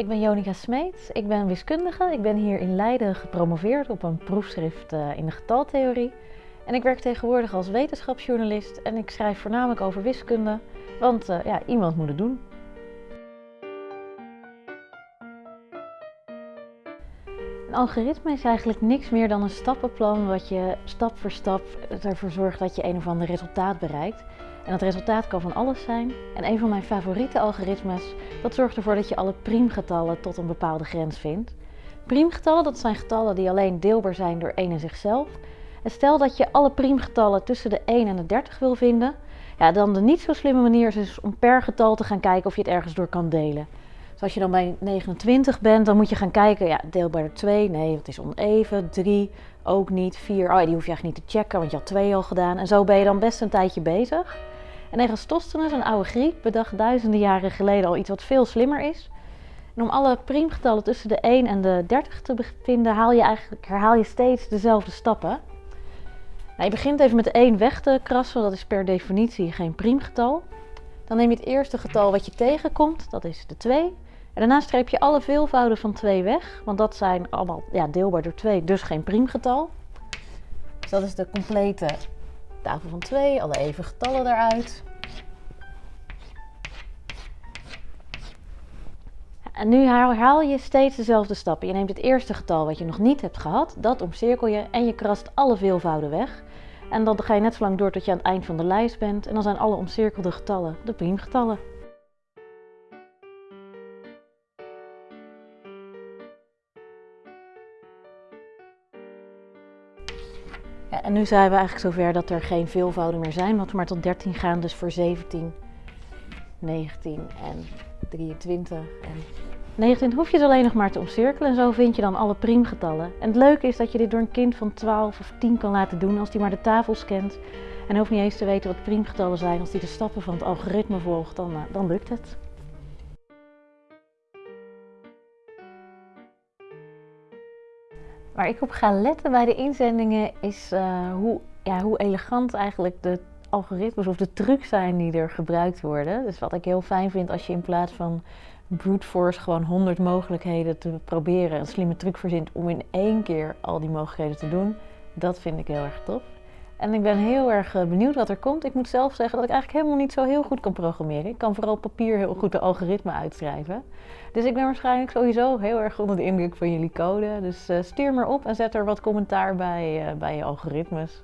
Ik ben Jonica Smeets, ik ben wiskundige. Ik ben hier in Leiden gepromoveerd op een proefschrift eh, in de getaltheorie. En ik werk tegenwoordig als wetenschapsjournalist en ik schrijf voornamelijk over wiskunde, want uh, ja, iemand moet het doen. Een algoritme is eigenlijk niks meer dan een stappenplan wat je stap voor stap ervoor zorgt dat je een of ander resultaat bereikt. En dat resultaat kan van alles zijn. En een van mijn favoriete algoritmes, dat zorgt ervoor dat je alle priemgetallen tot een bepaalde grens vindt. Priemgetallen, dat zijn getallen die alleen deelbaar zijn door 1 en zichzelf. En stel dat je alle priemgetallen tussen de 1 en de 30 wil vinden, ja, dan de niet zo slimme manier is dus om per getal te gaan kijken of je het ergens door kan delen. Dus als je dan bij 29 bent, dan moet je gaan kijken, ja, deelbaar door 2, nee, het is oneven, 3, ook niet, 4, oh, die hoef je eigenlijk niet te checken, want je had 2 al gedaan. En zo ben je dan best een tijdje bezig. En Eratosthenes, een oude Griek, bedacht duizenden jaren geleden al iets wat veel slimmer is. En om alle priemgetallen tussen de 1 en de 30 te vinden, haal je eigenlijk, herhaal je steeds dezelfde stappen. Nou, je begint even met de 1 weg te krassen, dat is per definitie geen priemgetal. Dan neem je het eerste getal wat je tegenkomt, dat is de 2. Daarna streep je alle veelvouden van 2 weg, want dat zijn allemaal ja, deelbaar door 2, dus geen priemgetal. Dus dat is de complete tafel van 2, alle even getallen eruit. En nu herhaal je steeds dezelfde stappen. Je neemt het eerste getal wat je nog niet hebt gehad, dat omcirkel je en je krast alle veelvouden weg. En dan ga je net zo lang door tot je aan het eind van de lijst bent en dan zijn alle omcirkelde getallen de priemgetallen. En nu zijn we eigenlijk zover dat er geen veelvouden meer zijn, want we maar tot 13 gaan, dus voor 17, 19 en 23 en 29 hoef je het alleen nog maar te omcirkelen en zo vind je dan alle priemgetallen. En het leuke is dat je dit door een kind van 12 of 10 kan laten doen als die maar de tafels kent. En hoeft niet eens te weten wat priemgetallen zijn. Als die de stappen van het algoritme volgt, dan, eh, dan lukt het. Waar ik op ga letten bij de inzendingen is uh, hoe, ja, hoe elegant eigenlijk de algoritmes of de trucs zijn die er gebruikt worden. Dus wat ik heel fijn vind als je in plaats van brute force gewoon 100 mogelijkheden te proberen, een slimme truc verzint om in één keer al die mogelijkheden te doen. Dat vind ik heel erg tof. En ik ben heel erg eh, benieuwd wat er komt. Ik moet zelf zeggen dat ik eigenlijk helemaal niet zo heel goed kan programmeren. Ik kan vooral papier heel goed de algoritme uitschrijven. Dus ik ben waarschijnlijk sowieso heel erg onder de indruk van jullie code. Dus uh, stuur maar op en zet er wat commentaar bij, uh, bij je algoritmes.